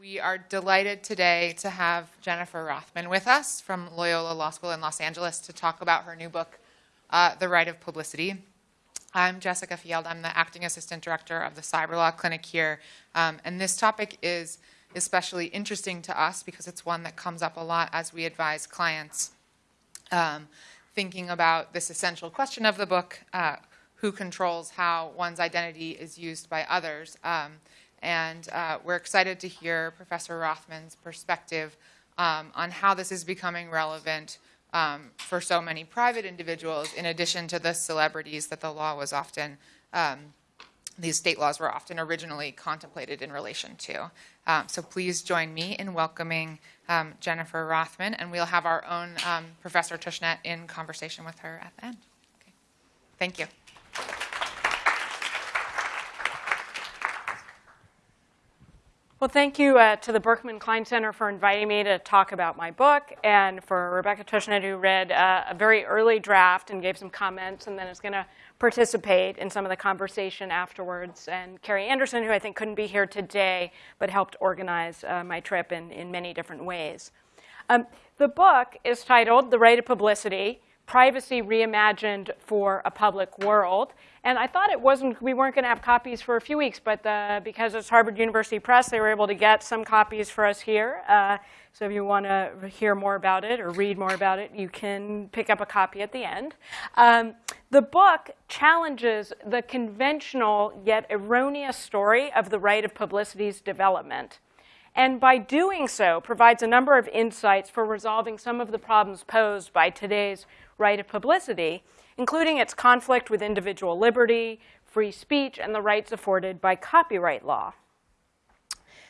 We are delighted today to have Jennifer Rothman with us from Loyola Law School in Los Angeles to talk about her new book, uh, The Right of Publicity. I'm Jessica Field. I'm the acting assistant director of the Cyber Law Clinic here. Um, and this topic is especially interesting to us because it's one that comes up a lot as we advise clients um, thinking about this essential question of the book uh, who controls how one's identity is used by others. Um, and uh, we're excited to hear Professor Rothman's perspective um, on how this is becoming relevant um, for so many private individuals, in addition to the celebrities that the law was often, um, these state laws were often originally contemplated in relation to. Um, so please join me in welcoming um, Jennifer Rothman, and we'll have our own um, Professor Tushnet in conversation with her at the end. Okay. Thank you. Well, thank you uh, to the Berkman Klein Center for inviting me to talk about my book, and for Rebecca Tushnet, who read uh, a very early draft and gave some comments, and then is going to participate in some of the conversation afterwards, and Carrie Anderson, who I think couldn't be here today, but helped organize uh, my trip in, in many different ways. Um, the book is titled The Right of Publicity, Privacy Reimagined for a Public World. And I thought it wasn't, we weren't going to have copies for a few weeks, but uh, because it's Harvard University Press, they were able to get some copies for us here. Uh, so if you want to hear more about it or read more about it, you can pick up a copy at the end. Um, the book challenges the conventional yet erroneous story of the right of publicity's development. And by doing so, provides a number of insights for resolving some of the problems posed by today's right of publicity, including its conflict with individual liberty, free speech, and the rights afforded by copyright law.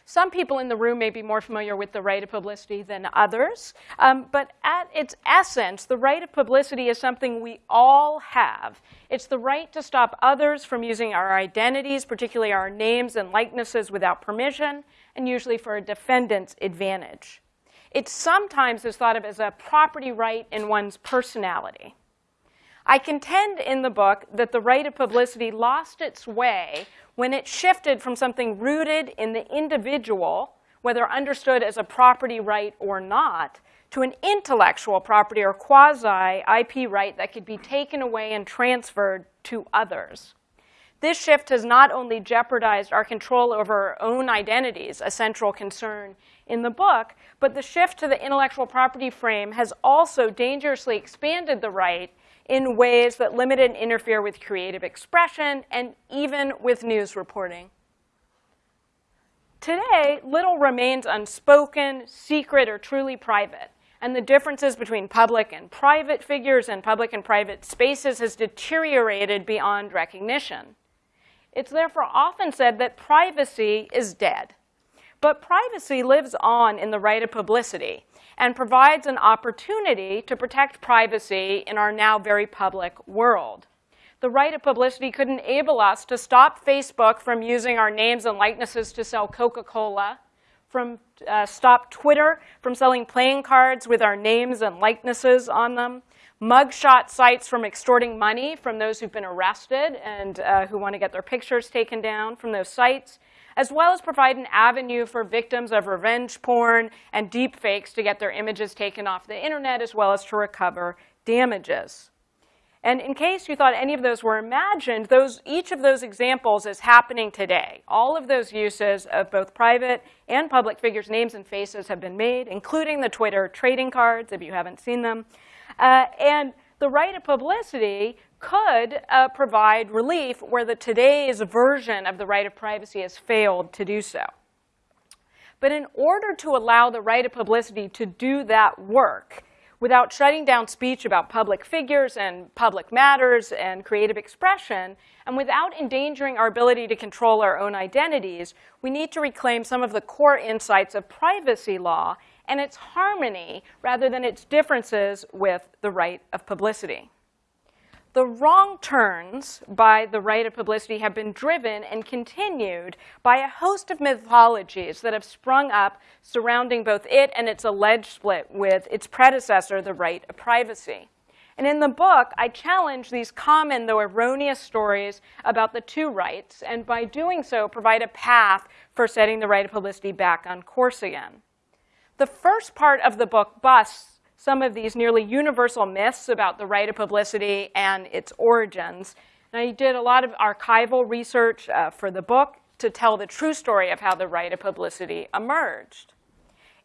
Some people in the room may be more familiar with the right of publicity than others, um, but at its essence, the right of publicity is something we all have. It's the right to stop others from using our identities, particularly our names and likenesses, without permission, and usually for a defendant's advantage. It sometimes is thought of as a property right in one's personality. I contend in the book that the right of publicity lost its way when it shifted from something rooted in the individual, whether understood as a property right or not, to an intellectual property or quasi-IP right that could be taken away and transferred to others. This shift has not only jeopardized our control over our own identities, a central concern in the book, but the shift to the intellectual property frame has also dangerously expanded the right in ways that limit and interfere with creative expression and even with news reporting. Today, little remains unspoken, secret, or truly private. And the differences between public and private figures and public and private spaces has deteriorated beyond recognition. It's therefore often said that privacy is dead. But privacy lives on in the right of publicity and provides an opportunity to protect privacy in our now very public world. The right of publicity could enable us to stop Facebook from using our names and likenesses to sell Coca-Cola, from uh, stop Twitter from selling playing cards with our names and likenesses on them, mugshot sites from extorting money from those who've been arrested and uh, who want to get their pictures taken down from those sites, as well as provide an avenue for victims of revenge porn and deepfakes to get their images taken off the internet, as well as to recover damages. And in case you thought any of those were imagined, those, each of those examples is happening today. All of those uses of both private and public figures' names and faces have been made, including the Twitter trading cards, if you haven't seen them. Uh, and the right of publicity could uh, provide relief where the today's version of the right of privacy has failed to do so. But in order to allow the right of publicity to do that work, without shutting down speech about public figures and public matters and creative expression, and without endangering our ability to control our own identities, we need to reclaim some of the core insights of privacy law and its harmony rather than its differences with the right of publicity. The wrong turns by the right of publicity have been driven and continued by a host of mythologies that have sprung up surrounding both it and its alleged split with its predecessor, the right of privacy. And in the book, I challenge these common, though erroneous, stories about the two rights, and by doing so, provide a path for setting the right of publicity back on course again. The first part of the book busts some of these nearly universal myths about the right of publicity and its origins. And I did a lot of archival research uh, for the book to tell the true story of how the right of publicity emerged.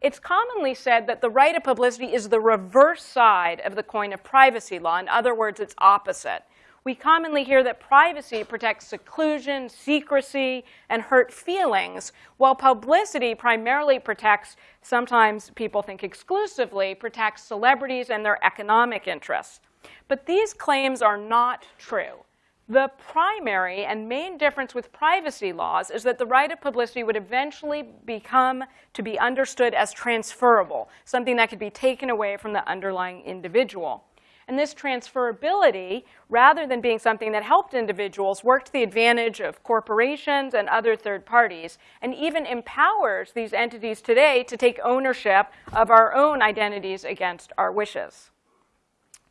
It's commonly said that the right of publicity is the reverse side of the coin of privacy law. In other words, it's opposite. We commonly hear that privacy protects seclusion, secrecy, and hurt feelings, while publicity primarily protects, sometimes people think exclusively, protects celebrities and their economic interests. But these claims are not true. The primary and main difference with privacy laws is that the right of publicity would eventually become to be understood as transferable, something that could be taken away from the underlying individual. And this transferability, rather than being something that helped individuals, worked to the advantage of corporations and other third parties, and even empowers these entities today to take ownership of our own identities against our wishes.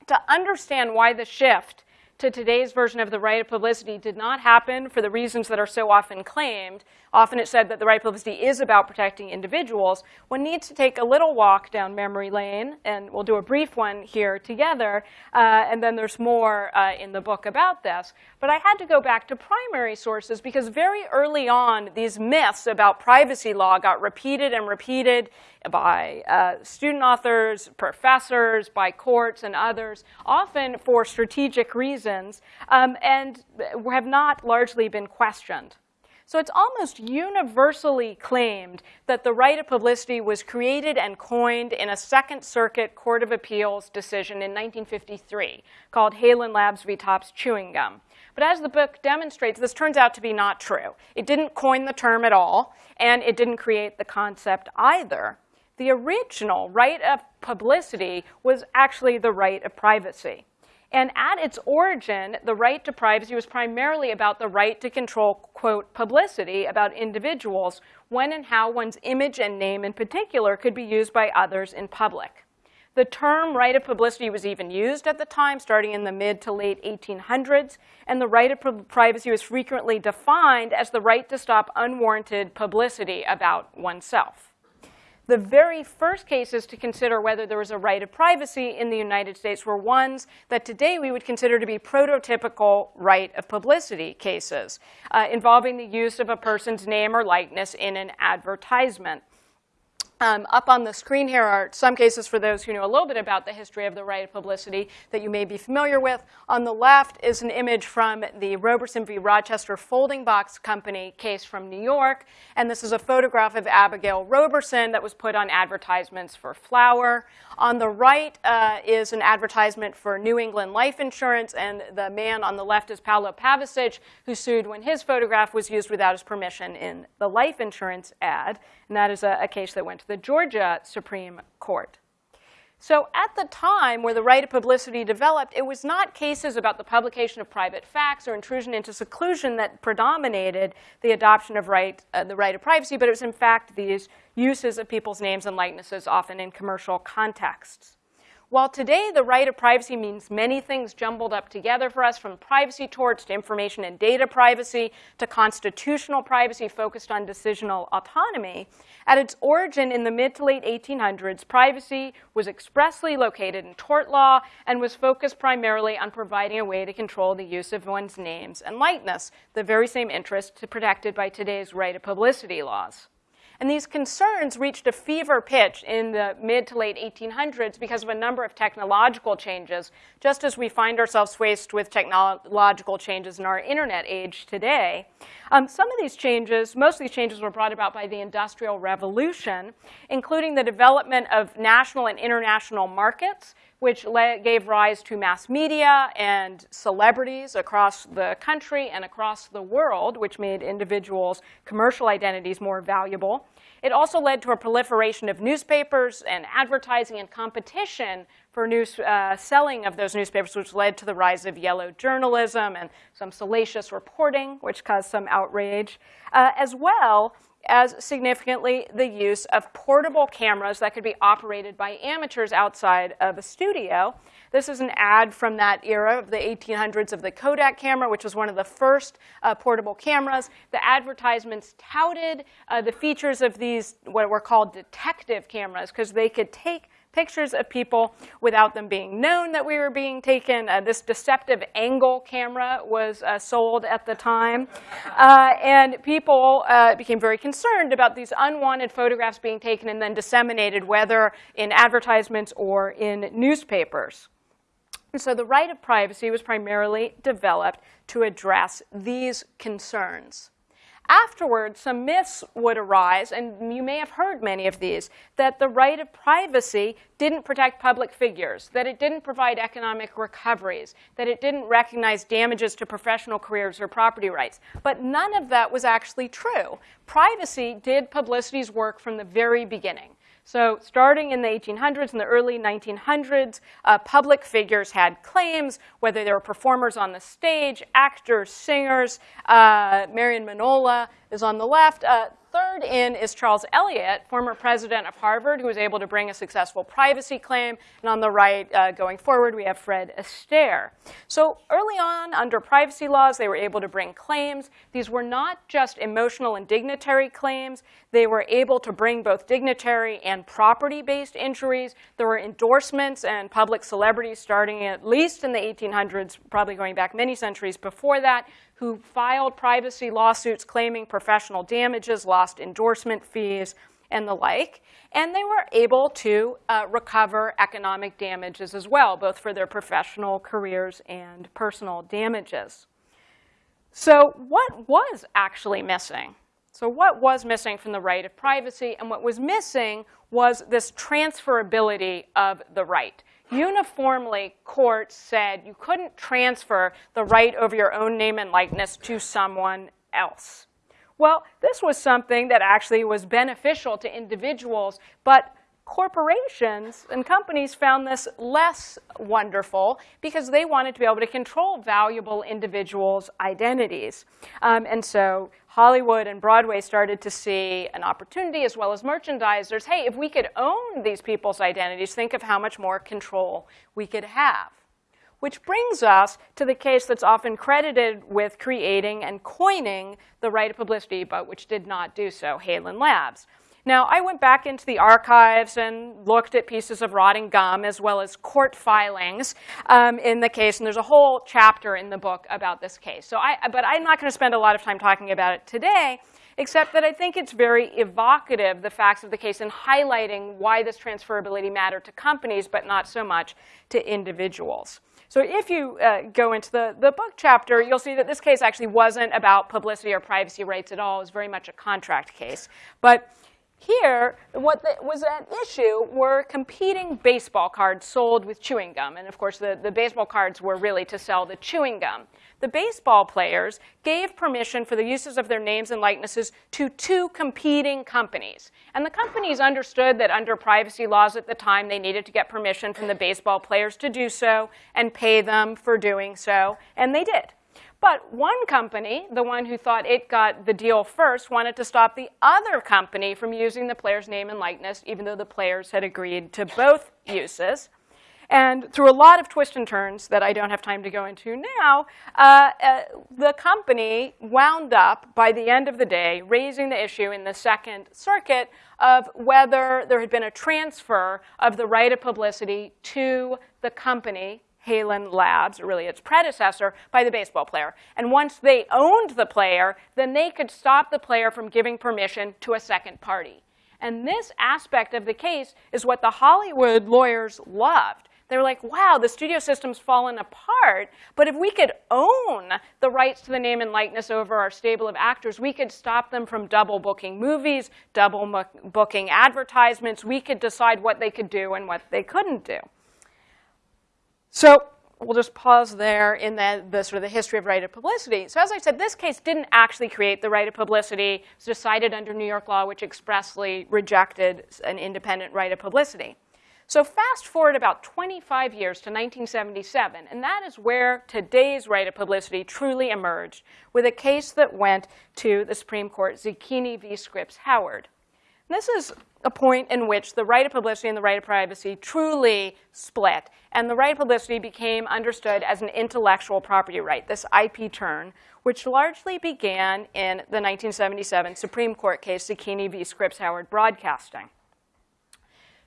To understand why the shift to today's version of the right of publicity did not happen for the reasons that are so often claimed. Often it's said that the right publicity is about protecting individuals. One needs to take a little walk down memory lane, and we'll do a brief one here together, uh, and then there's more uh, in the book about this. But I had to go back to primary sources because very early on, these myths about privacy law got repeated and repeated by uh, student authors, professors, by courts and others, often for strategic reasons, um, and have not largely been questioned. So it's almost universally claimed that the right of publicity was created and coined in a Second Circuit Court of Appeals decision in 1953 called Haelan Labs v. Topps Chewing Gum. But as the book demonstrates, this turns out to be not true. It didn't coin the term at all, and it didn't create the concept either. The original right of publicity was actually the right of privacy. And at its origin, the right to privacy was primarily about the right to control, quote, publicity about individuals, when and how one's image and name in particular could be used by others in public. The term right of publicity was even used at the time, starting in the mid to late 1800s, and the right of privacy was frequently defined as the right to stop unwarranted publicity about oneself. The very first cases to consider whether there was a right of privacy in the United States were ones that today we would consider to be prototypical right of publicity cases, uh, involving the use of a person's name or likeness in an advertisement. Um, up on the screen here are some cases for those who know a little bit about the history of the right of publicity that you may be familiar with. On the left is an image from the Roberson v. Rochester Folding Box Company case from New York. And this is a photograph of Abigail Roberson that was put on advertisements for flour. On the right uh, is an advertisement for New England Life Insurance. And the man on the left is Paolo Pavesich, who sued when his photograph was used without his permission in the life insurance ad. And that is a, a case that went to the Georgia Supreme Court. So at the time where the right of publicity developed, it was not cases about the publication of private facts or intrusion into seclusion that predominated the adoption of right, uh, the right of privacy, but it was in fact these uses of people's names and likenesses, often in commercial contexts. While today the right of privacy means many things jumbled up together for us, from privacy torts to information and data privacy to constitutional privacy focused on decisional autonomy, at its origin in the mid to late 1800s, privacy was expressly located in tort law and was focused primarily on providing a way to control the use of one's names and likeness, the very same interest protected by today's right of publicity laws. And these concerns reached a fever pitch in the mid to late 1800s because of a number of technological changes, just as we find ourselves faced with technological changes in our internet age today. Um, some of these changes, most of these changes were brought about by the Industrial Revolution, including the development of national and international markets, which gave rise to mass media and celebrities across the country and across the world, which made individuals' commercial identities more valuable. It also led to a proliferation of newspapers and advertising and competition for news, uh, selling of those newspapers, which led to the rise of yellow journalism and some salacious reporting, which caused some outrage. Uh, as well, as significantly the use of portable cameras that could be operated by amateurs outside of a studio. This is an ad from that era of the 1800s of the Kodak camera, which was one of the first uh, portable cameras. The advertisements touted uh, the features of these, what were called detective cameras, because they could take pictures of people without them being known that we were being taken. Uh, this deceptive angle camera was uh, sold at the time. Uh, and people uh, became very concerned about these unwanted photographs being taken and then disseminated, whether in advertisements or in newspapers. And so the right of privacy was primarily developed to address these concerns. Afterwards, some myths would arise, and you may have heard many of these, that the right of privacy didn't protect public figures, that it didn't provide economic recoveries, that it didn't recognize damages to professional careers or property rights. But none of that was actually true. Privacy did publicity's work from the very beginning. So starting in the 1800s and the early 1900s, uh, public figures had claims, whether they were performers on the stage, actors, singers. Uh, Marion Manola is on the left. Uh, third in is Charles Eliot, former president of Harvard, who was able to bring a successful privacy claim. And on the right, uh, going forward, we have Fred Astaire. So early on, under privacy laws, they were able to bring claims. These were not just emotional and dignitary claims. They were able to bring both dignitary and property-based injuries. There were endorsements and public celebrities starting at least in the 1800s, probably going back many centuries before that, who filed privacy lawsuits claiming professional damages, lost endorsement fees, and the like. And they were able to uh, recover economic damages as well, both for their professional careers and personal damages. So what was actually missing? So what was missing from the right of privacy? And what was missing was this transferability of the right uniformly courts said you couldn't transfer the right over your own name and likeness to someone else. Well, this was something that actually was beneficial to individuals, but corporations and companies found this less wonderful because they wanted to be able to control valuable individuals' identities. Um, and so Hollywood and Broadway started to see an opportunity, as well as merchandisers. Hey, if we could own these people's identities, think of how much more control we could have. Which brings us to the case that's often credited with creating and coining the right of publicity, but which did not do so, Haelan Labs. Now, I went back into the archives and looked at pieces of rotting gum as well as court filings um, in the case, and there's a whole chapter in the book about this case. So I, but I'm not going to spend a lot of time talking about it today, except that I think it's very evocative, the facts of the case, and highlighting why this transferability mattered to companies, but not so much to individuals. So if you uh, go into the, the book chapter, you'll see that this case actually wasn't about publicity or privacy rights at all. It was very much a contract case. But here, what was at issue were competing baseball cards sold with chewing gum. And of course, the, the baseball cards were really to sell the chewing gum. The baseball players gave permission for the uses of their names and likenesses to two competing companies. And the companies understood that under privacy laws at the time, they needed to get permission from the baseball players to do so and pay them for doing so, and they did. But one company, the one who thought it got the deal first, wanted to stop the other company from using the player's name and likeness, even though the players had agreed to both uses. And through a lot of twists and turns that I don't have time to go into now, uh, uh, the company wound up, by the end of the day, raising the issue in the Second Circuit of whether there had been a transfer of the right of publicity to the company Haelan Labs, or really its predecessor, by the baseball player. And once they owned the player, then they could stop the player from giving permission to a second party. And this aspect of the case is what the Hollywood lawyers loved. They were like, wow, the studio system's fallen apart, but if we could own the rights to the name and likeness over our stable of actors, we could stop them from double booking movies, double booking advertisements. We could decide what they could do and what they couldn't do. So we'll just pause there in the, the, sort of the history of right of publicity. So as I said, this case didn't actually create the right of publicity. It was decided under New York law, which expressly rejected an independent right of publicity. So fast forward about 25 years to 1977, and that is where today's right of publicity truly emerged with a case that went to the Supreme Court, Zacchini v. Scripps Howard. This is a point in which the right of publicity and the right of privacy truly split, and the right of publicity became understood as an intellectual property right, this IP turn, which largely began in the 1977 Supreme Court case, Zacchini v. Scripps Howard Broadcasting.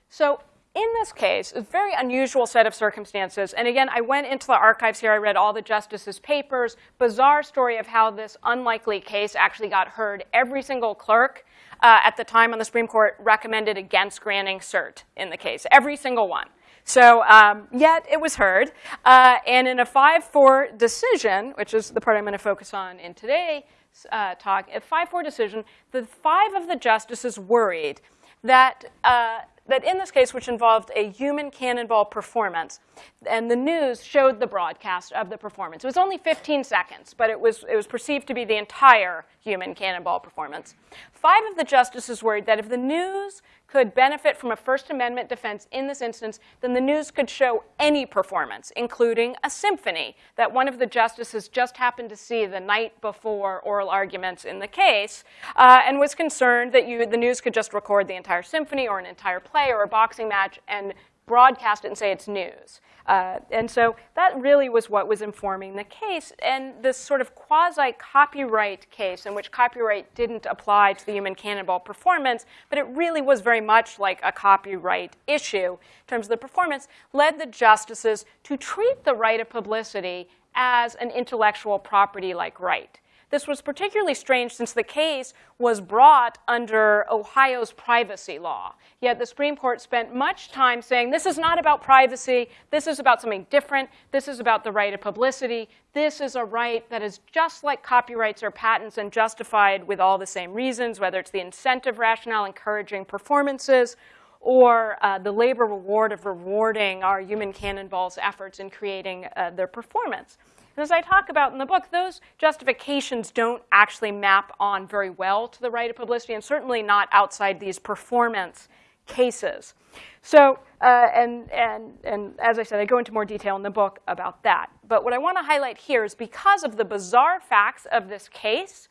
So in this case, a very unusual set of circumstances. And again, I went into the archives here. I read all the justices' papers. Bizarre story of how this unlikely case actually got heard. Every single clerk uh, at the time on the Supreme Court recommended against granting cert in the case. Every single one. So um, yet it was heard. Uh, and in a 5-4 decision, which is the part I'm going to focus on in today's uh, talk, a 5-4 decision, the five of the justices worried that uh, that in this case, which involved a human cannonball performance, and the news showed the broadcast of the performance. It was only 15 seconds, but it was, it was perceived to be the entire human cannonball performance. Five of the justices worried that if the news could benefit from a First Amendment defense in this instance, then the news could show any performance, including a symphony that one of the justices just happened to see the night before oral arguments in the case, uh, and was concerned that you, the news could just record the entire symphony or an entire play or a boxing match and broadcast it and say it's news. Uh, and so that really was what was informing the case. And this sort of quasi-copyright case in which copyright didn't apply to the human cannonball performance, but it really was very much like a copyright issue in terms of the performance, led the justices to treat the right of publicity as an intellectual property-like right. This was particularly strange since the case was brought under Ohio's privacy law. Yet the Supreme Court spent much time saying this is not about privacy, this is about something different, this is about the right of publicity, this is a right that is just like copyrights or patents and justified with all the same reasons, whether it's the incentive rationale encouraging performances or uh, the labor reward of rewarding our human cannonballs efforts in creating uh, their performance. And as I talk about in the book, those justifications don't actually map on very well to the right of publicity, and certainly not outside these performance cases. So, uh, and, and, and as I said, I go into more detail in the book about that. But what I want to highlight here is because of the bizarre facts of this case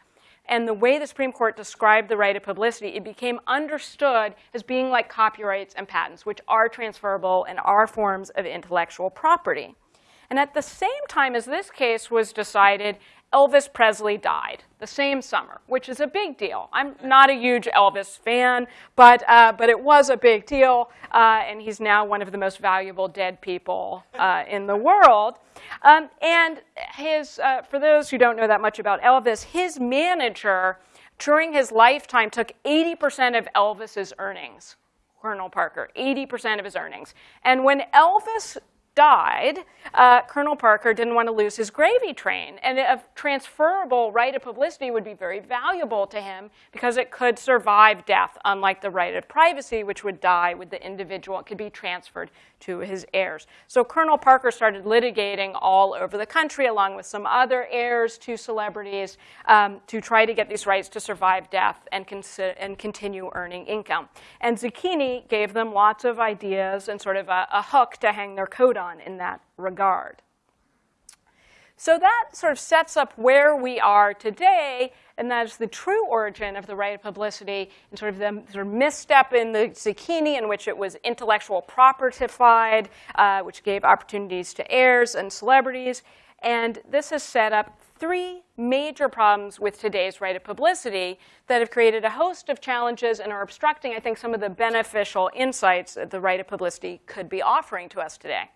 and the way the Supreme Court described the right of publicity, it became understood as being like copyrights and patents, which are transferable and are forms of intellectual property. And at the same time as this case was decided, Elvis Presley died the same summer, which is a big deal. I'm not a huge Elvis fan, but, uh, but it was a big deal, uh, and he's now one of the most valuable dead people uh, in the world. Um, and his, uh, for those who don't know that much about Elvis, his manager during his lifetime took 80% of Elvis's earnings. Colonel Parker, 80% of his earnings. And when Elvis died, uh, Colonel Parker didn't want to lose his gravy train. And a transferable right of publicity would be very valuable to him because it could survive death, unlike the right of privacy, which would die with the individual. It could be transferred to his heirs. So Colonel Parker started litigating all over the country, along with some other heirs to celebrities, um, to try to get these rights to survive death and, and continue earning income. And Zacchini gave them lots of ideas and sort of a, a hook to hang their coat on in that regard. So that sort of sets up where we are today, and that is the true origin of the right of publicity and sort of the sort of misstep in the Zacchini in which it was intellectual propertified, uh, which gave opportunities to heirs and celebrities. And this has set up three major problems with today's right of publicity that have created a host of challenges and are obstructing, I think, some of the beneficial insights that the right of publicity could be offering to us today.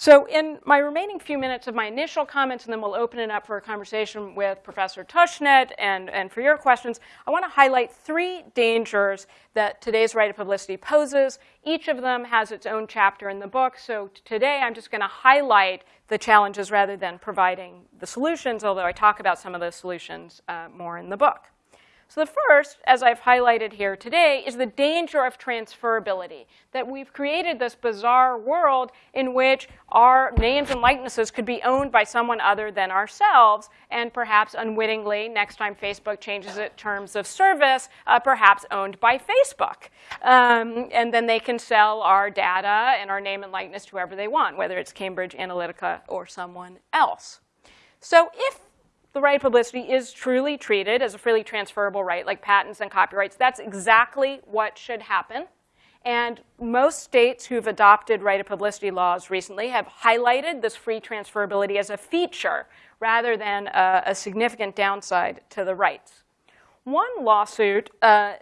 So in my remaining few minutes of my initial comments, and then we'll open it up for a conversation with Professor Tushnet and, and for your questions, I want to highlight three dangers that today's right of publicity poses. Each of them has its own chapter in the book. So today I'm just going to highlight the challenges rather than providing the solutions, although I talk about some of those solutions uh, more in the book. So the first, as I've highlighted here today, is the danger of transferability, that we've created this bizarre world in which our names and likenesses could be owned by someone other than ourselves, and perhaps unwittingly, next time Facebook changes its terms of service, uh, perhaps owned by Facebook. Um, and then they can sell our data and our name and likeness to whoever they want, whether it's Cambridge Analytica or someone else. So if the right of publicity is truly treated as a freely transferable right, like patents and copyrights. That's exactly what should happen. And most states who've adopted right of publicity laws recently have highlighted this free transferability as a feature rather than a, a significant downside to the rights. One lawsuit uh,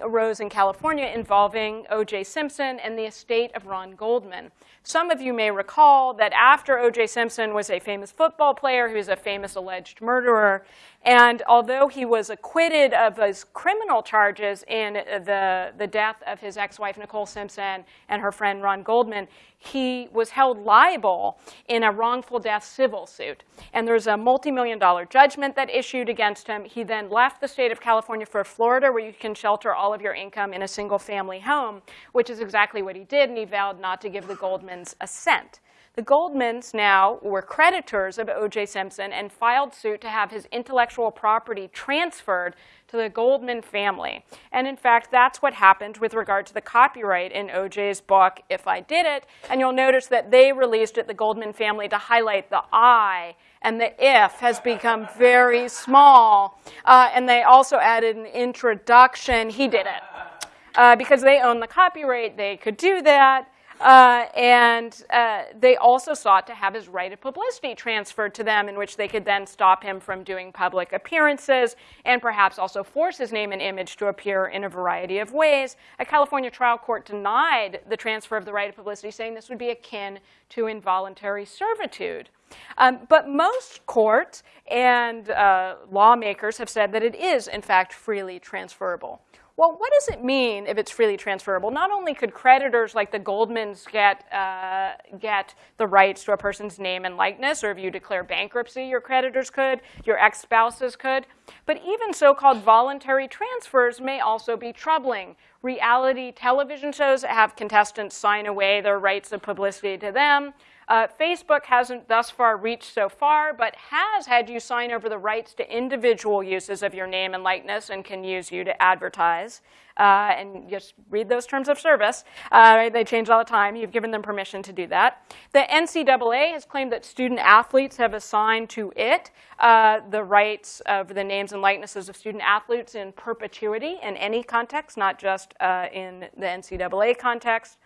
arose in California involving O.J. Simpson and the estate of Ron Goldman. Some of you may recall that after O.J. Simpson was a famous football player who was a famous alleged murderer, and although he was acquitted of his criminal charges in the, the death of his ex-wife Nicole Simpson and her friend Ron Goldman, he was held liable in a wrongful death civil suit. And there's a multi-million dollar judgment that issued against him. He then left the state of California for Florida, where you can shelter all of your income in a single family home, which is exactly what he did, and he vowed not to give the Goldmans a cent. The Goldmans now were creditors of O.J. Simpson and filed suit to have his intellectual property transferred to the Goldman family. And in fact, that's what happened with regard to the copyright in O.J.'s book, If I Did It. And you'll notice that they released it, the Goldman family, to highlight the I and the if has become very small. Uh, and they also added an introduction, he did it. Uh, because they own the copyright, they could do that. Uh, and uh, they also sought to have his right of publicity transferred to them, in which they could then stop him from doing public appearances and perhaps also force his name and image to appear in a variety of ways. A California trial court denied the transfer of the right of publicity, saying this would be akin to involuntary servitude. Um, but most courts and uh, lawmakers have said that it is, in fact, freely transferable. Well, what does it mean if it's freely transferable? Not only could creditors like the Goldmans get, uh, get the rights to a person's name and likeness, or if you declare bankruptcy, your creditors could, your ex-spouses could, but even so-called voluntary transfers may also be troubling. Reality television shows have contestants sign away their rights of publicity to them. Uh, Facebook hasn't thus far reached so far, but has had you sign over the rights to individual uses of your name and likeness and can use you to advertise. Uh, and just read those terms of service. Uh, they change all the time. You've given them permission to do that. The NCAA has claimed that student athletes have assigned to it uh, the rights of the names and likenesses of student athletes in perpetuity in any context, not just uh, in the NCAA context.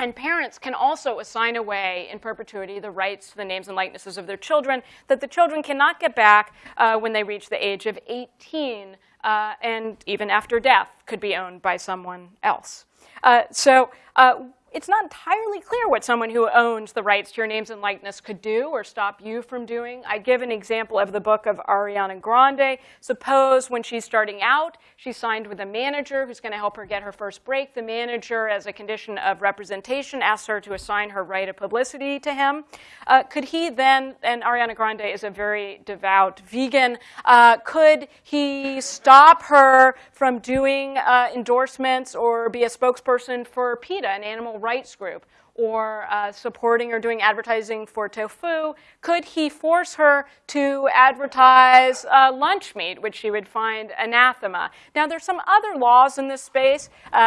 And parents can also assign away in perpetuity the rights to the names and likenesses of their children that the children cannot get back uh, when they reach the age of 18 uh, and even after death could be owned by someone else. Uh, so uh, it's not entirely clear what someone who owns the rights to your names and likeness could do or stop you from doing. I give an example of the book of Ariana Grande. Suppose when she's starting out, she signed with a manager who's going to help her get her first break. The manager, as a condition of representation, asks her to assign her right of publicity to him. Uh, could he then, and Ariana Grande is a very devout vegan, uh, could he stop her from doing uh, endorsements or be a spokesperson for PETA, an animal rights group or uh, supporting or doing advertising for tofu, could he force her to advertise uh, lunch meat, which she would find anathema? Now, there's some other laws in this space uh,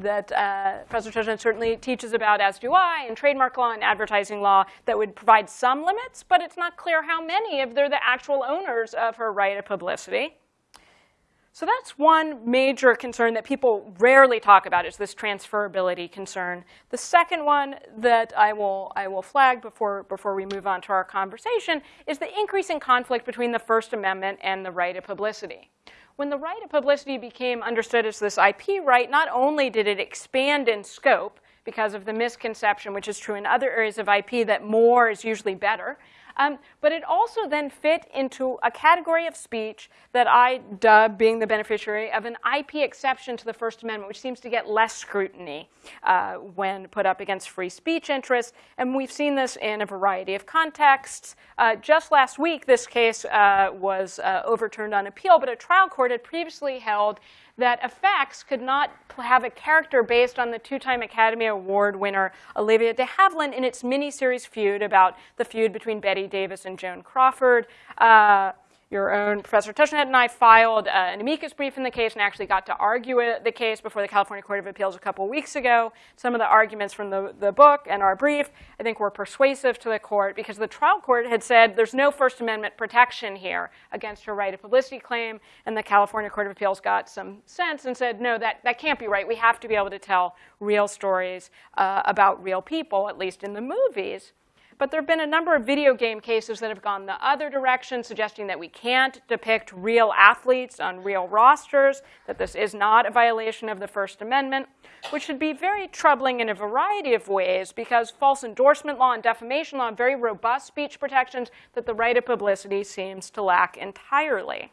that uh, Professor Tushnet certainly teaches about, as do I, in trademark law and advertising law that would provide some limits, but it's not clear how many if they're the actual owners of her right of publicity. So that's one major concern that people rarely talk about is this transferability concern. The second one that I will, I will flag before, before we move on to our conversation is the increasing conflict between the First Amendment and the right of publicity. When the right of publicity became understood as this IP right, not only did it expand in scope because of the misconception, which is true in other areas of IP, that more is usually better, Um, but it also then fit into a category of speech that I dub being the beneficiary of an IP exception to the First Amendment, which seems to get less scrutiny uh, when put up against free speech interests. And we've seen this in a variety of contexts. Uh, just last week, this case uh, was uh, overturned on appeal, but a trial court had previously held that FX could not have a character based on the two-time Academy Award winner Olivia de Havilland in its miniseries feud about the feud between Bette Davis and Joan Crawford. Uh, your own Professor Tushnet and I filed uh, an amicus brief in the case and actually got to argue it, the case before the California Court of Appeals a couple weeks ago. Some of the arguments from the, the book and our brief, I think, were persuasive to the court because the trial court had said there's no First Amendment protection here against her right of publicity claim, and the California Court of Appeals got some sense and said, no, that, that can't be right. We have to be able to tell real stories uh, about real people, at least in the movies. But there have been a number of video game cases that have gone the other direction, suggesting that we can't depict real athletes on real rosters, that this is not a violation of the First Amendment, which should be very troubling in a variety of ways because false endorsement law and defamation law have very robust speech protections that the right of publicity seems to lack entirely.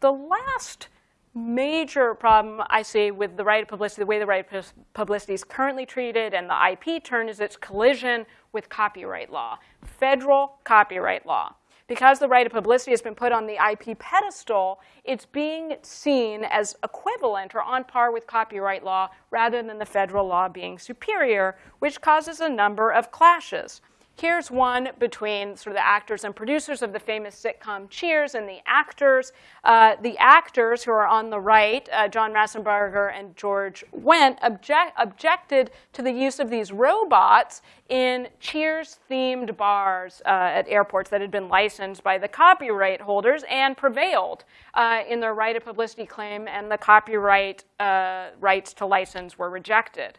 The last major problem I see with the right of publicity, the way the right of publicity is currently treated and the IP turn is its collision with copyright law, federal copyright law. Because the right of publicity has been put on the IP pedestal, it's being seen as equivalent or on par with copyright law rather than the federal law being superior, which causes a number of clashes. Here's one between sort of the actors and producers of the famous sitcom Cheers and the actors. Uh, the actors who are on the right, uh, John Ratzenberger and George Wendt, object, objected to the use of these robots in Cheers-themed bars uh, at airports that had been licensed by the copyright holders and prevailed uh, in their right of publicity claim, and the copyright uh, rights to license were rejected.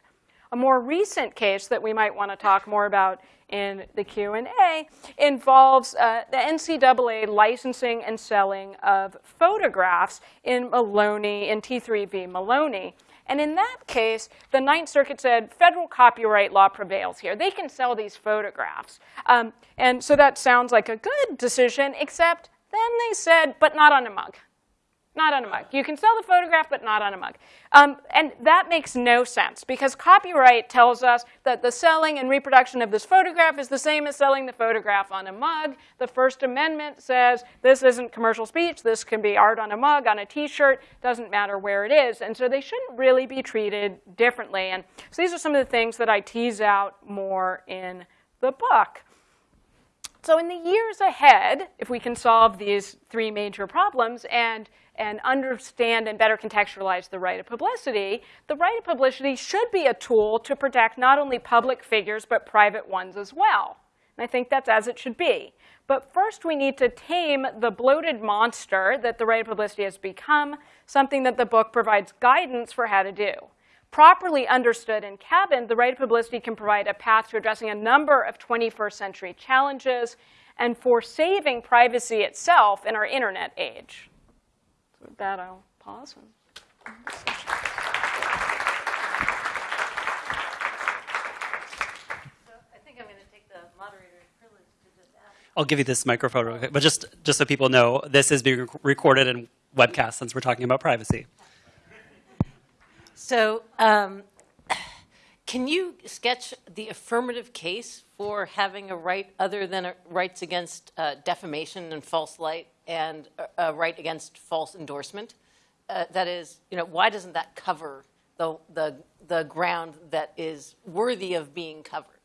A more recent case that we might want to talk more about in the Q&A involves uh, the NCAA licensing and selling of photographs in Maloney, in T3V Maloney. And in that case, the Ninth Circuit said federal copyright law prevails here. They can sell these photographs. Um, and so that sounds like a good decision, except then they said, but not on a mug not on a mug. You can sell the photograph, but not on a mug. Um, and that makes no sense because copyright tells us that the selling and reproduction of this photograph is the same as selling the photograph on a mug. The First Amendment says this isn't commercial speech. This can be art on a mug, on a t-shirt, doesn't matter where it is. And so they shouldn't really be treated differently. And so these are some of the things that I tease out more in the book. So in the years ahead, if we can solve these three major problems and and understand and better contextualize the right of publicity, the right of publicity should be a tool to protect not only public figures, but private ones as well. And I think that's as it should be. But first, we need to tame the bloated monster that the right of publicity has become, something that the book provides guidance for how to do. Properly understood and cabined, the right of publicity can provide a path to addressing a number of 21st century challenges and for saving privacy itself in our internet age. With that, I'll pause. I'll give you this microphone real quick, but just, just so people know, this is being recorded and webcast since we're talking about privacy. So um, can you sketch the affirmative case for having a right other than rights against uh, defamation and false light and a, a right against false endorsement. Uh, that is, you know, why doesn't that cover the, the, the ground that is worthy of being covered?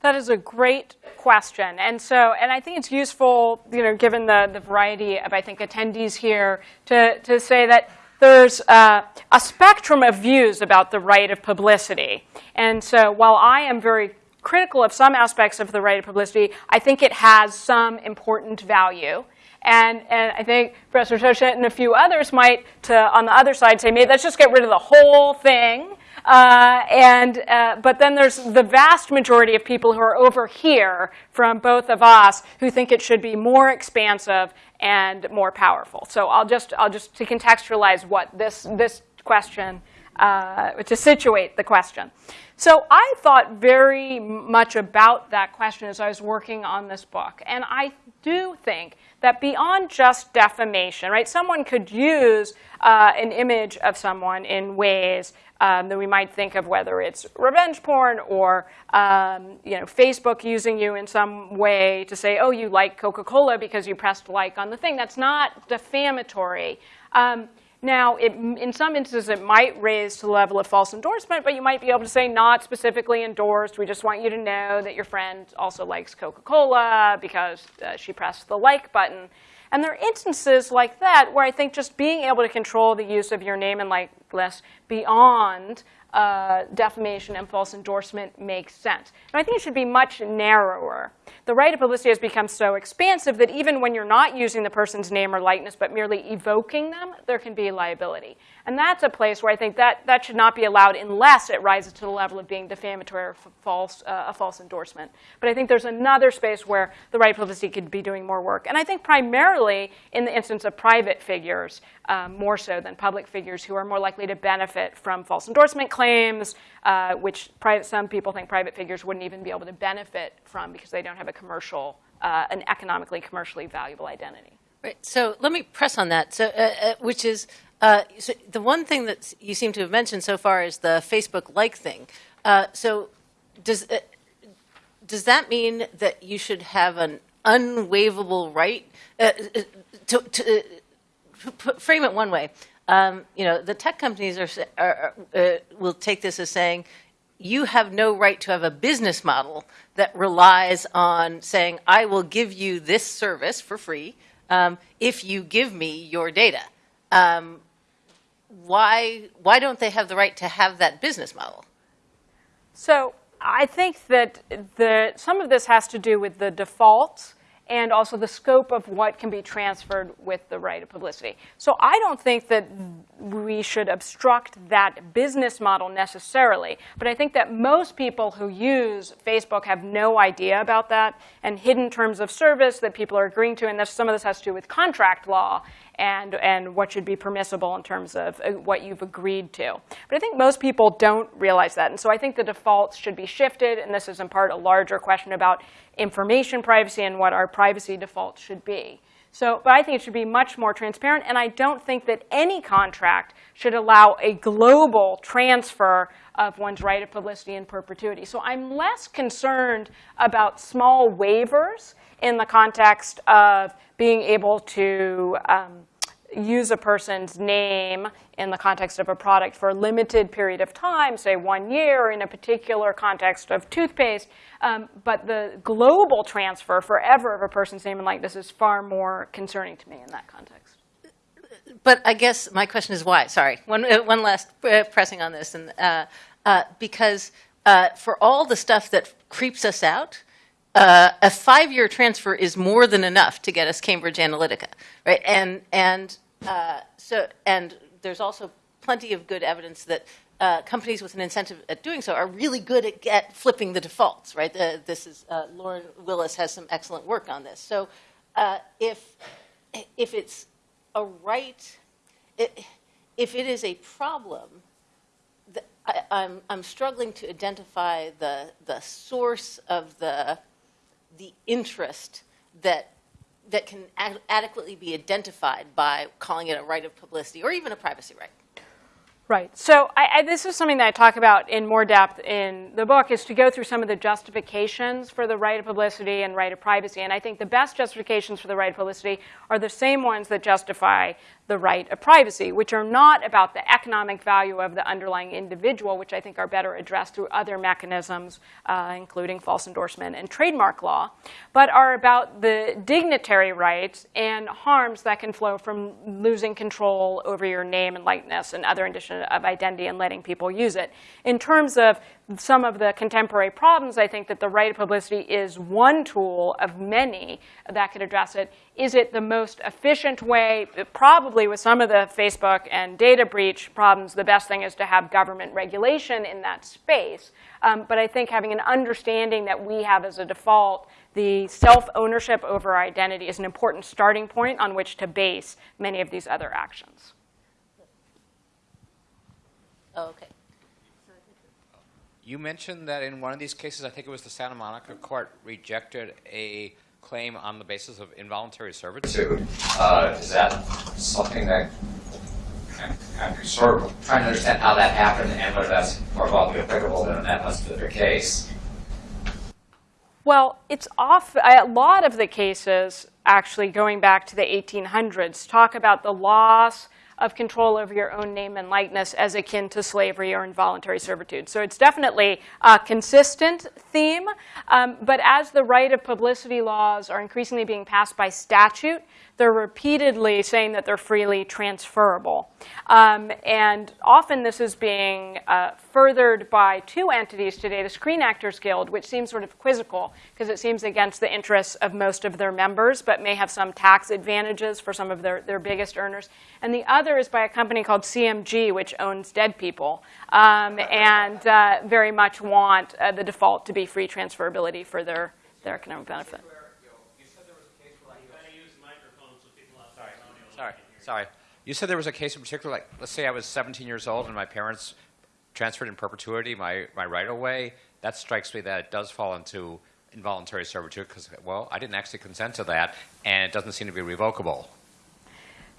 That is a great question. And so, and I think it's useful, you know, given the, the variety of, I think, attendees here, to, to say that there's uh, a spectrum of views about the right of publicity. And so while I am very critical of some aspects of the right of publicity, I think it has some important value. And, and I think Professor Tushnet and a few others might, to, on the other side, say, maybe let's just get rid of the whole thing. Uh, and, uh, but then there's the vast majority of people who are over here from both of us who think it should be more expansive and more powerful. So I'll just, I'll just to contextualize what this, this question uh, to situate the question. So I thought very much about that question as I was working on this book. And I do think that beyond just defamation, right, someone could use uh, an image of someone in ways um, that we might think of whether it's revenge porn or um, you know, Facebook using you in some way to say, oh, you like Coca-Cola because you pressed like on the thing. That's not defamatory. Um, now, it, in some instances, it might raise to the level of false endorsement, but you might be able to say not specifically endorsed. We just want you to know that your friend also likes Coca-Cola because uh, she pressed the like button. And there are instances like that where I think just being able to control the use of your name and likeness beyond uh, defamation and false endorsement makes sense. And I think it should be much narrower. The right of publicity has become so expansive that even when you're not using the person's name or likeness, but merely evoking them, there can be liability. And that's a place where I think that, that should not be allowed unless it rises to the level of being defamatory or false, uh, a false endorsement. But I think there's another space where the right publicity could be doing more work. And I think primarily in the instance of private figures, um, more so than public figures who are more likely to benefit from false endorsement claims, uh, which private, some people think private figures wouldn't even be able to benefit from because they don't have a commercial, uh, an economically, commercially valuable identity. Right. So let me press on that. So, uh, uh, which is uh, so the one thing that you seem to have mentioned so far is the Facebook like thing. Uh, so, does uh, does that mean that you should have an unwaivable right uh, to, to frame it one way? Um, you know, the tech companies are, are will take this as saying you have no right to have a business model that relies on saying, I will give you this service for free um, if you give me your data. Um, why, why don't they have the right to have that business model? So I think that the, some of this has to do with the defaults and also the scope of what can be transferred with the right of publicity. So I don't think that we should obstruct that business model necessarily, but I think that most people who use Facebook have no idea about that and hidden terms of service that people are agreeing to, and some of this has to do with contract law and, and what should be permissible in terms of uh, what you've agreed to. But I think most people don't realize that. And so I think the defaults should be shifted. And this is in part a larger question about information privacy and what our privacy defaults should be. So, but I think it should be much more transparent. And I don't think that any contract should allow a global transfer of one's right of publicity in perpetuity. So I'm less concerned about small waivers in the context of being able to um, use a person's name in the context of a product for a limited period of time, say one year in a particular context of toothpaste. Um, but the global transfer forever of a person's name and likeness is far more concerning to me in that context. But I guess my question is why? Sorry, one, uh, one last uh, pressing on this. and uh, uh, Because uh, for all the stuff that creeps us out, uh, a five-year transfer is more than enough to get us Cambridge Analytica, right? And and uh, so and there's also plenty of good evidence that uh, companies with an incentive at doing so are really good at, flipping the defaults, right? this is uh, Lauren Willis has some excellent work on this. So uh, if if it's a right, it, if it is a problem, I, I'm I'm struggling to identify the the source of the the interest that that can ad adequately be identified by calling it a right of publicity or even a privacy right. Right. So I, I, this is something that I talk about in more depth in the book, is to go through some of the justifications for the right of publicity and right of privacy. And I think the best justifications for the right of publicity are the same ones that justify the right of privacy, which are not about the economic value of the underlying individual, which I think are better addressed through other mechanisms, uh, including false endorsement and trademark law, but are about the dignitary rights and harms that can flow from losing control over your name and likeness and other indicia of identity and letting people use it. In terms of some of the contemporary problems, I think that the right of publicity is one tool of many that could address it. Is it the most efficient way? Probably with some of the Facebook and data breach problems, the best thing is to have government regulation in that space. Um, but I think having an understanding that we have as a default the self-ownership over identity is an important starting point on which to base many of these other actions. Oh, okay. You mentioned that in one of these cases, I think it was the Santa Monica court, rejected a claim on the basis of involuntary servitude. Uh, is that something that I'm, I'm sort of trying to understand how that happened and whether that's more broadly applicable than in that particular case? Well, it's off. A lot of the cases, actually going back to the 1800s, talk about the loss of control over your own name and likeness as akin to slavery or involuntary servitude. So it's definitely a consistent theme. Um, but as the right of publicity laws are increasingly being passed by statute, they're repeatedly saying that they're freely transferable. Um, and often this is being uh, furthered by two entities today, the Screen Actors Guild, which seems sort of quizzical because it seems against the interests of most of their members, but may have some tax advantages for some of their, their biggest earners. And the other is by a company called CMG, which owns dead people, um, and uh, very much want uh, the default to be free transferability for their, their economic benefit. Sorry. You said there was a case in particular, like, let's say I was 17 years old and my parents transferred in perpetuity my, my right-of-way. That strikes me that it does fall into involuntary servitude because, well, I didn't actually consent to that, and it doesn't seem to be revocable.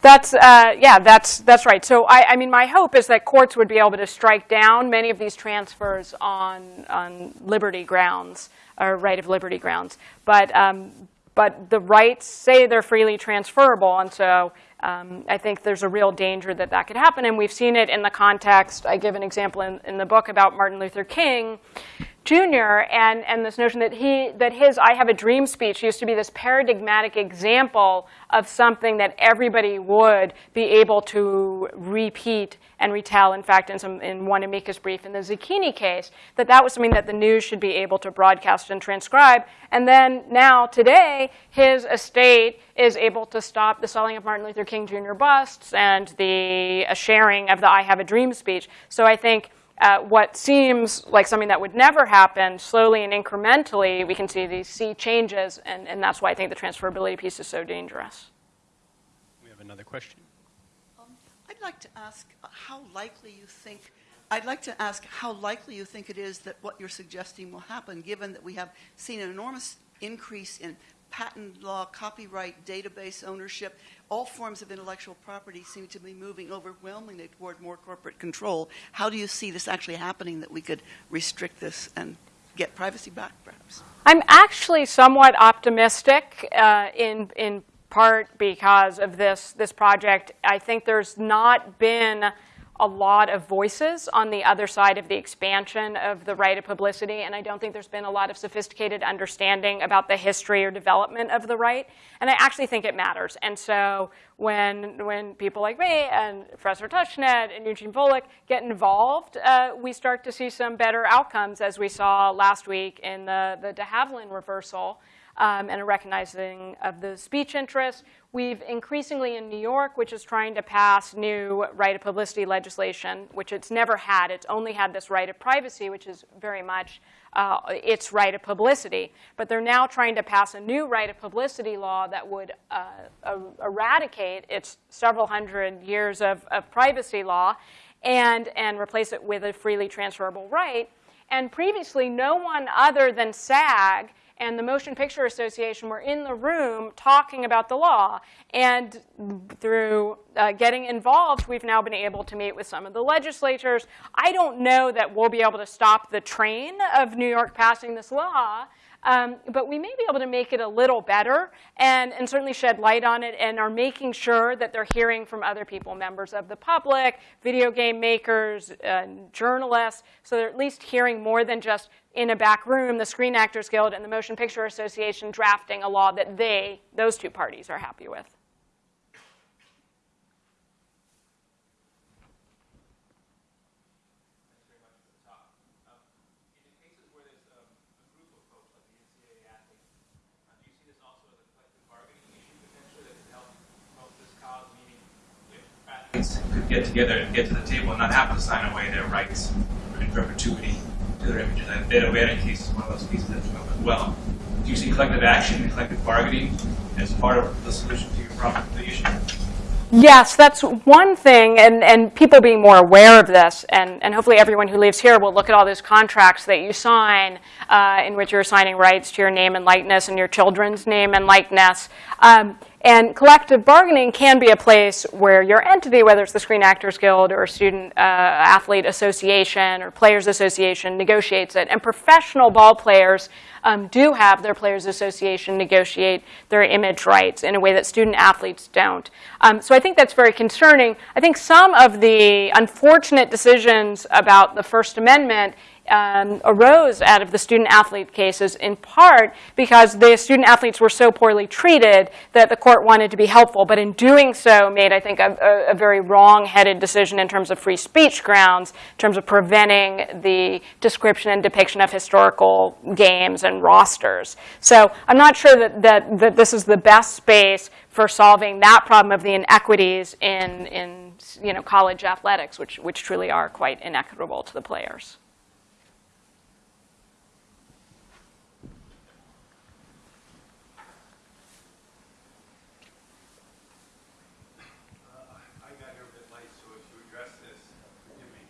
That's uh, yeah, that's that's right. So I, I mean, my hope is that courts would be able to strike down many of these transfers on on liberty grounds or right of liberty grounds. But um, but the rights say they're freely transferable, and so um, I think there's a real danger that that could happen. And we've seen it in the context. I give an example in, in the book about Martin Luther King. Jr. and, and this notion that he that his I have a dream speech used to be this paradigmatic example of something that everybody would be able to repeat and retell. In fact, in some in one amicus brief in the Zacchini case, that that was something that the news should be able to broadcast and transcribe. And then now today, his estate is able to stop the selling of Martin Luther King Jr. busts and the uh, sharing of the I have a dream speech. So I think uh, what seems like something that would never happen, slowly and incrementally, we can see these sea changes, and, and that's why I think the transferability piece is so dangerous. We have another question. Um, I'd like to ask how likely you think, I'd like to ask how likely you think it is that what you're suggesting will happen, given that we have seen an enormous increase in patent law, copyright, database ownership, all forms of intellectual property seem to be moving overwhelmingly toward more corporate control. How do you see this actually happening that we could restrict this and get privacy back, perhaps? I'm actually somewhat optimistic uh, in, in part because of this, this project. I think there's not been a lot of voices on the other side of the expansion of the right of publicity, and I don't think there's been a lot of sophisticated understanding about the history or development of the right. And I actually think it matters. And so when, when people like me and Professor Tushnet and Eugene Volokh get involved, uh, we start to see some better outcomes, as we saw last week in the, the de Havilland reversal um, and a recognizing of the speech interest. We've increasingly in New York, which is trying to pass new right of publicity legislation, which it's never had. It's only had this right of privacy, which is very much uh, its right of publicity. But they're now trying to pass a new right of publicity law that would uh, eradicate its several hundred years of, of privacy law and, and replace it with a freely transferable right. And previously, no one other than SAG and the Motion Picture Association were in the room talking about the law. And through uh, getting involved, we've now been able to meet with some of the legislatures. I don't know that we'll be able to stop the train of New York passing this law, um, but we may be able to make it a little better and, and certainly shed light on it and are making sure that they're hearing from other people, members of the public, video game makers, uh, journalists, so they're at least hearing more than just in a back room, the Screen Actors Guild and the Motion Picture Association drafting a law that they, those two parties, are happy with. Could get together and get to the table and not have to sign away their rights in perpetuity to their images. And Beta Aveda case is one of those that's come up as well. Do you see collective action and collective bargaining as part of the solution to your problem, the issue? Yes, that's one thing, and, and people being more aware of this, and, and hopefully everyone who lives here will look at all those contracts that you sign uh, in which you're assigning rights to your name and likeness and your children's name and likeness. Um, and collective bargaining can be a place where your entity, whether it's the Screen Actors Guild or Student uh, Athlete Association or Players Association, negotiates it. And professional ball players um, do have their Players Association negotiate their image rights in a way that student athletes don't. Um, so I think that's very concerning. I think some of the unfortunate decisions about the First Amendment um, arose out of the student athlete cases in part because the student athletes were so poorly treated that the court wanted to be helpful, but in doing so made, I think, a, a, very wrong-headed decision in terms of free speech grounds, in terms of preventing the description and depiction of historical games and rosters. So I'm not sure that, that, that this is the best space for solving that problem of the inequities in, in you know, college athletics, which, which truly are quite inequitable to the players. I got here a bit late, so if you address this, forgive me.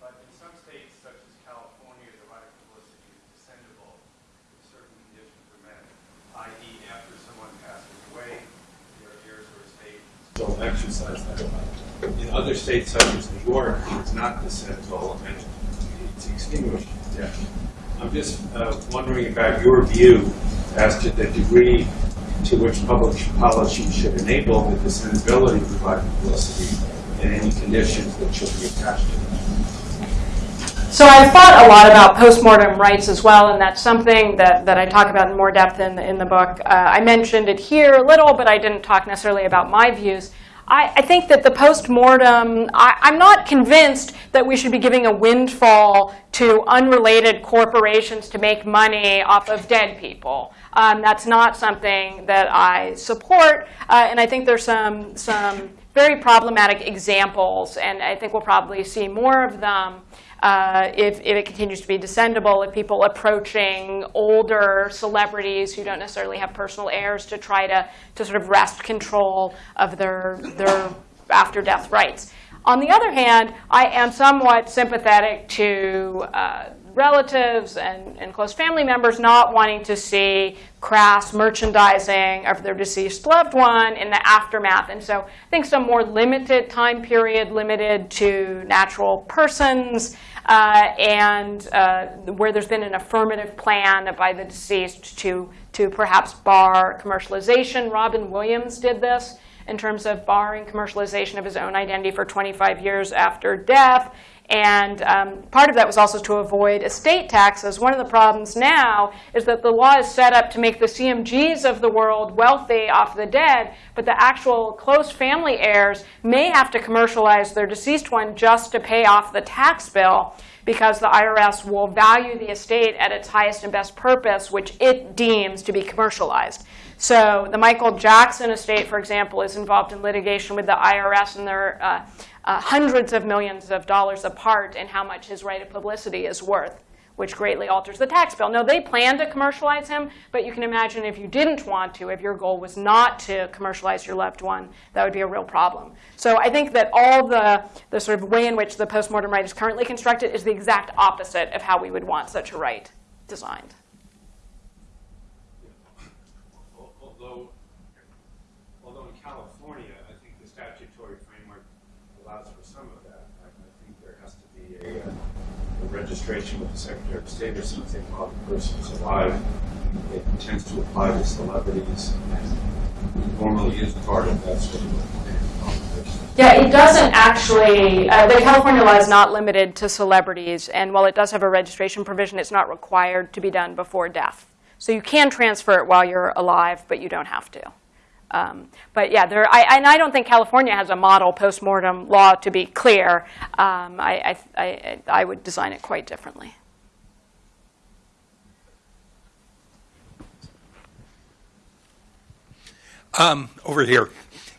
But in some states, such as California, the right of publicity is descendable if certain conditions are met, i.e. after someone passes away, their heirs or still exercise that right. In other states, such as New York, it's not descendable and it's extinguished death. I'm just uh, wondering about your view as to the degree to which public policy should enable the right of publicity and any conditions that should be attached to it. So I've thought a lot about postmortem rights as well, and that's something that, that I talk about in more depth in in the book. Uh, I mentioned it here a little, but I didn't talk necessarily about my views. I, I think that the postmortem, I, I'm not convinced that we should be giving a windfall to unrelated corporations to make money off of dead people. Um, that's not something that I support, uh, and I think there's some, some very problematic examples, and I think we'll probably see more of them uh, if, if it continues to be descendable, if people approaching older celebrities who don't necessarily have personal heirs to try to, to sort of wrest control of their, their after-death rights. On the other hand, I am somewhat sympathetic to uh, relatives and, and close family members not wanting to see crass merchandising of their deceased loved one in the aftermath. And so I think some more limited time period, limited to natural persons, uh, and uh, where there's been an affirmative plan by the deceased to, to perhaps bar commercialization. Robin Williams did this in terms of barring commercialization of his own identity for 25 years after death. And um, part of that was also to avoid estate taxes. One of the problems now is that the law is set up to make the CMGs of the world wealthy off the dead, but the actual close family heirs may have to commercialize their deceased one just to pay off the tax bill because the IRS will value the estate at its highest and best purpose, which it deems to be commercialized. So the Michael Jackson estate, for example, is involved in litigation with the IRS, and they're uh, uh, hundreds of millions of dollars apart in how much his right of publicity is worth, which greatly alters the tax bill. No, they plan to commercialize him, but you can imagine if you didn't want to, if your goal was not to commercialize your loved one, that would be a real problem. So I think that all the, the sort of way in which the postmortem right is currently constructed is the exact opposite of how we would want such a right designed. Al- Although, although in California, I think the statutory framework allows for some of that. I I think there has to be a, uh, a registration with the Secretary of State or something while the person's alive. It tends to apply to celebrities and normally is part of that sort of. Yeah, it doesn't actually, uh, the California law is not limited to celebrities, and while it does have a registration provision, it's not required to be done before death. So you can transfer it while you're alive, but you don't have to. Um, but yeah, there, I, and I don't think California has a model postmortem law, to be clear. Um, I, I, I, I would design it quite differently. Um, over here.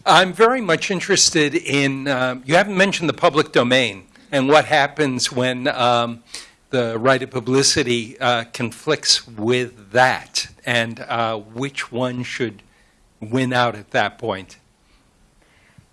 I'm very much interested in, um, you haven't mentioned the public domain and what happens when um, the right of publicity uh, conflicts with that and uh, which one should win out at that point.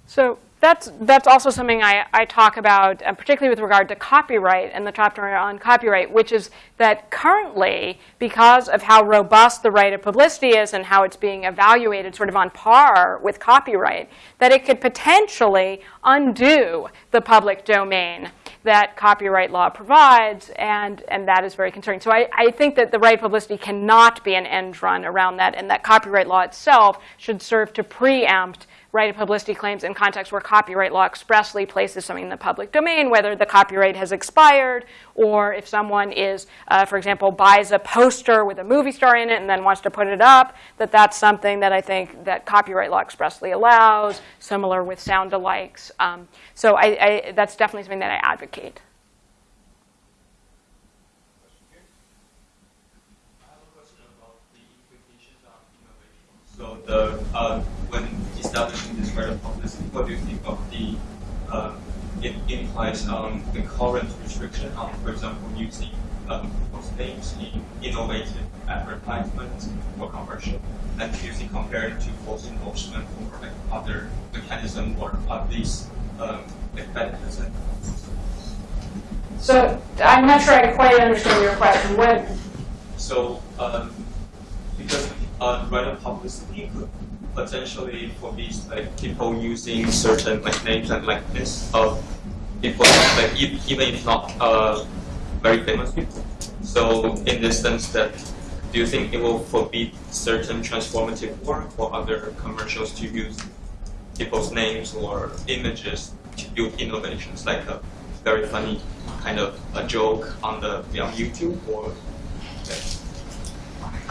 So that's, that's also something I, I talk about, uh, particularly with regard to copyright and the chapter on copyright, which is that currently, because of how robust the right of publicity is and how it's being evaluated sort of on par with copyright, that it could potentially undo the public domain that copyright law provides, and, and that is very concerning. So I, I think that the right publicity cannot be an end run around that, and that copyright law itself should serve to preempt right of publicity claims in contexts where copyright law expressly places something in the public domain, whether the copyright has expired or if someone is, uh, for example, buys a poster with a movie star in it and then wants to put it up, that that's something that I think that copyright law expressly allows, similar with sound alikes. Um, so I, I, that's definitely something that I advocate. So the uh, when establishing this right of publicity, what do you think of the uh, it implies on the current restriction on, for example, using um, people's names in innovative advertisements or commercial, and do you think compared to false endorsement or like other mechanism or are these um, like So I'm not sure I quite understand your question. What, So, um, because uh, right of publicity could potentially forbid like people using certain like names and likeness of people like e- even if not uh, very famous people. So, in this sense, that do you think it will forbid certain transformative work or other commercials to use people's names or images to build innovations, like a very funny kind of a joke on the on YouTube or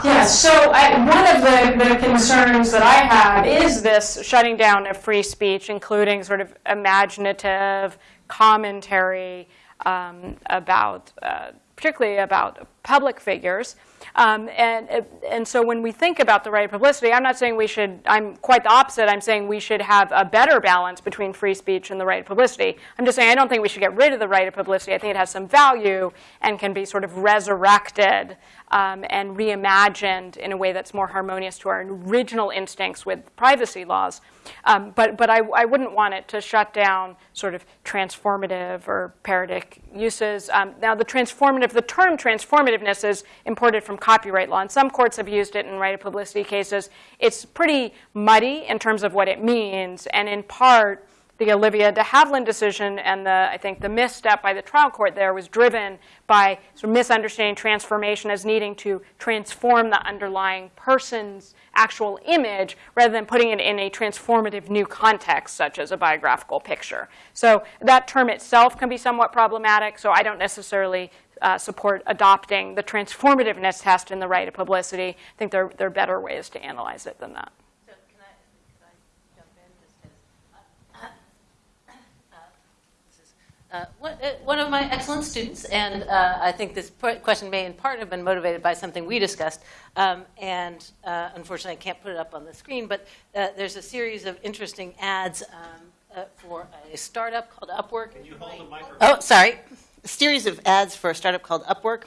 Yeah, so I, one of the, the concerns that I have is this shutting down of free speech, including sort of imaginative commentary um, about, uh, particularly about public figures. Um, and, and so when we think about the right of publicity, I'm not saying we should, I'm quite the opposite. I'm saying we should have a better balance between free speech and the right of publicity. I'm just saying I don't think we should get rid of the right of publicity. I think it has some value and can be sort of resurrected um, and reimagined in a way that's more harmonious to our original instincts with privacy laws. Um, but but I, I wouldn't want it to shut down sort of transformative or parodic uses. Um, now, the transformative, the term transformativeness is imported from copyright law, and some courts have used it in right of publicity cases. It's pretty muddy in terms of what it means, and in part, the Olivia de Havilland decision and the, I think the misstep by the trial court there was driven by sort of misunderstanding transformation as needing to transform the underlying person's actual image rather than putting it in a transformative new context, such as a biographical picture. So that term itself can be somewhat problematic, so I don't necessarily uh, support adopting the transformativeness test in the right of publicity. I think there, there are better ways to analyze it than that. So can I, can I jump in just as, uh, uh, this is, uh, one, uh, one of my excellent students, and uh, I think this question may in part have been motivated by something we discussed, um, and uh, unfortunately I can't put it up on the screen, but uh, there's a series of interesting ads um, uh, for a startup called Upwork. Can you hold the microphone? Oh, sorry. A series of ads for a startup called Upwork.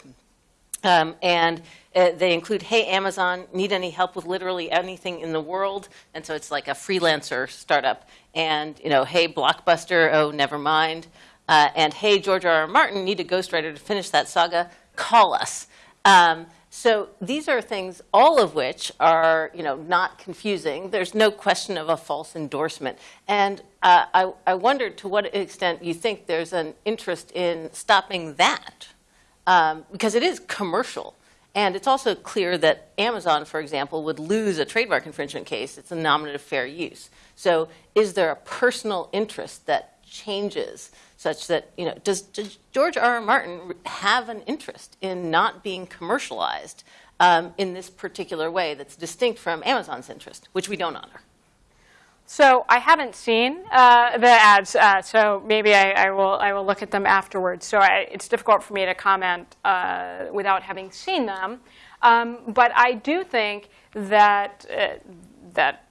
Um, and uh, they include, hey, Amazon, need any help with literally anything in the world? And so it's like a freelancer startup. And, you know, hey, Blockbuster, oh, never mind. Uh, and hey, George R. R. Martin, need a ghostwriter to finish that saga? Call us. Um, so these are things, all of which are, you know, not confusing. There's no question of a false endorsement. And uh, I, I wondered to what extent you think there's an interest in stopping that um, because it is commercial. And it's also clear that Amazon, for example, would lose a trademark infringement case. It's a nominative fair use. So is there a personal interest that changes such that, you know, does, does George R. R. Martin have an interest in not being commercialized um, in this particular way that's distinct from Amazon's interest, which we don't honor? So I haven't seen uh, the ads, uh, so maybe I, I, will I will look at them afterwards. So I, it's difficult for me to comment uh, without having seen them. Um, but I do think that uh, that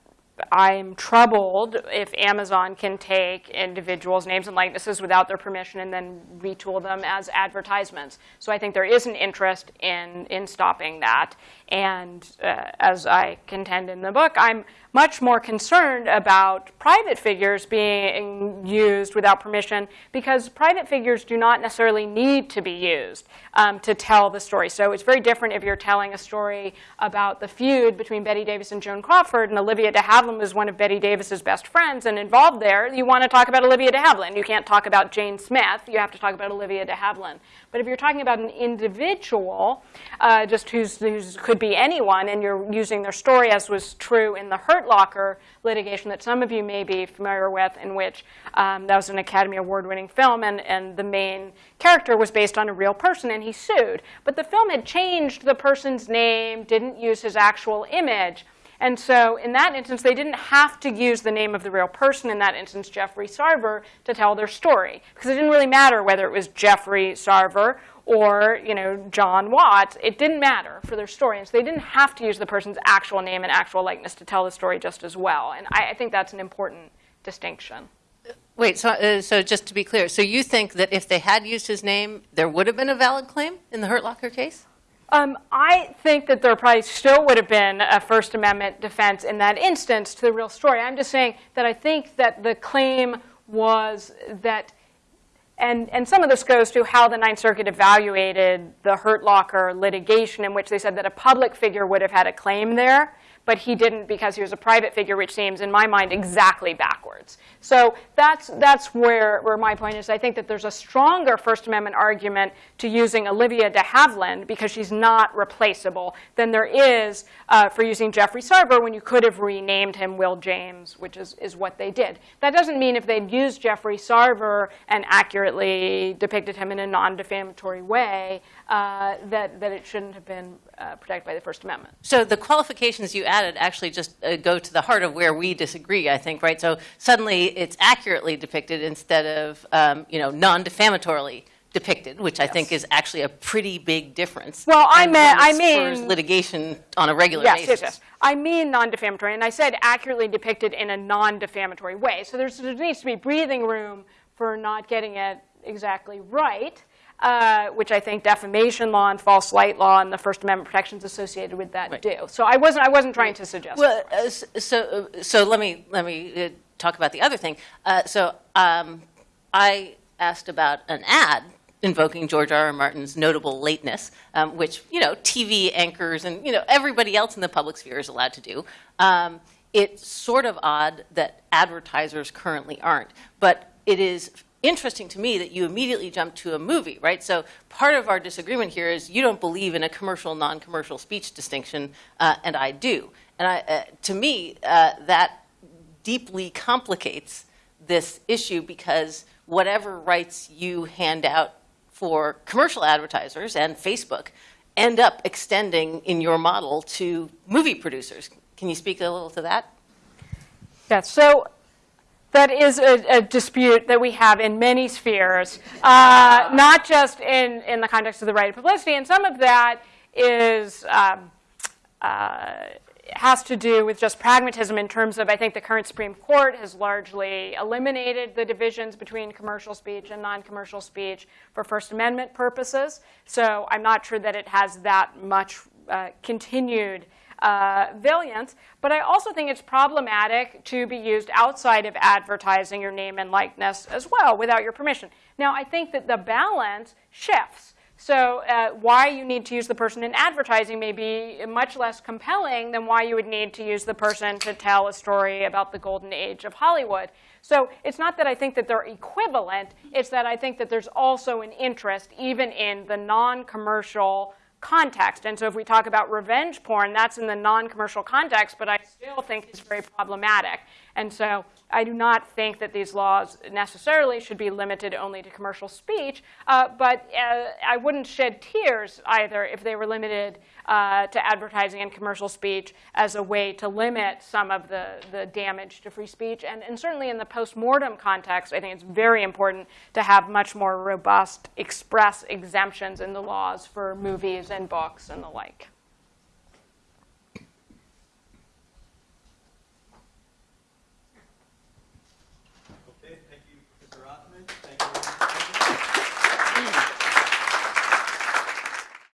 I'm troubled if Amazon can take individuals' names and likenesses without their permission and then retool them as advertisements. So I think there is an interest in, in stopping that. And uh, as I contend in the book, I'm much more concerned about private figures being used without permission because private figures do not necessarily need to be used um, to tell the story. So it's very different if you're telling a story about the feud between Bette Davis and Joan Crawford, and Olivia de Havilland was one of Bette Davis's best friends and involved there. You want to talk about Olivia de Havilland. You can't talk about Jane Smith. You have to talk about Olivia de Havilland. But if you're talking about an individual, uh, just who's, who's could be anyone, and you're using their story, as was true in the Hurt Locker litigation that some of you may be familiar with, in which um, that was an Academy Award-winning film, and, and the main character was based on a real person, and he sued. But the film had changed the person's name, didn't use his actual image. And so in that instance, they didn't have to use the name of the real person, in that instance, Jeffrey Sarver, to tell their story. Because it didn't really matter whether it was Jeffrey Sarver or you know, John Watts. It didn't matter for their story. And so they didn't have to use the person's actual name and actual likeness to tell the story just as well. And I, I think that's an important distinction. Wait, so, uh, so just to be clear, so you think that if they had used his name, there would have been a valid claim in the Hurt Locker case? Um, I think that there probably still would have been a First Amendment defense in that instance to the real story. I'm just saying that I think that the claim was that, and, and some of this goes to how the Ninth Circuit evaluated the Hurt Locker litigation, in which they said that a public figure would have had a claim there but he didn't because he was a private figure, which seems, in my mind, exactly backwards. So that's, that's where, where my point is. I think that there's a stronger First Amendment argument to using Olivia de Havilland because she's not replaceable than there is uh, for using Jeffrey Sarver when you could have renamed him Will James, which is, is what they did. That doesn't mean if they'd used Jeffrey Sarver and accurately depicted him in a non-defamatory way uh, that, that it shouldn't have been uh, protected by the First Amendment. So the qualifications you added actually just uh, go to the heart of where we disagree, I think, right? So suddenly it's accurately depicted instead of, um, you know, non-defamatorily depicted, which I think is actually a pretty big difference. Well, I and meant- I mean- litigation on a regular Yes, basis. yes, yes. I mean non-defamatory, and I said accurately depicted in a non-defamatory way. So there's, there needs to be breathing room for not getting it exactly right, uh, which I think defamation law and false light law and the First Amendment protections associated with that Right. do. So I wasn't, I wasn't trying to suggest. Well, uh, so, uh, so let me, let me uh, talk about the other thing. Uh, So um, I asked about an ad invoking George R. R. Martin's notable lateness, um, which, you know, TV anchors and, you know, everybody else in the public sphere is allowed to do. Um, It's sort of odd that advertisers currently aren't, but it is interesting to me that you immediately jump to a movie, right? So part of our disagreement here is you don't believe in a commercial, non-commercial speech distinction, uh, and I do. And I, uh, to me, uh, that deeply complicates this issue because whatever rights you hand out for commercial advertisers and Facebook end up extending in your model to movie producers. Can you speak a little to that? Yeah, so that is a, a dispute that we have in many spheres, uh, not just in, in the context of the right of publicity. And some of that is um, uh, has to do with just pragmatism in terms of I think the current Supreme Court has largely eliminated the divisions between commercial speech and non-commercial speech for First Amendment purposes. So I'm not sure that it has that much uh, continued uh, valiance. But I also think it's problematic to be used outside of advertising your name and likeness as well without your permission. Now, I think that the balance shifts. So uh, why you need to use the person in advertising may be much less compelling than why you would need to use the person to tell a story about the golden age of Hollywood. So it's not that I think that they're equivalent. It's that I think that there's also an interest, even in the non-commercial context. And so if we talk about revenge porn, that's in the non-commercial context, but I still think it's very problematic. And so I do not think that these laws necessarily should be limited only to commercial speech, uh, but uh, I wouldn't shed tears either if they were limited uh, to advertising and commercial speech as a way to limit some of the, the damage to free speech. And, and certainly in the post-mortem context, I think it's very important to have much more robust express exemptions in the laws for movies and books and the like.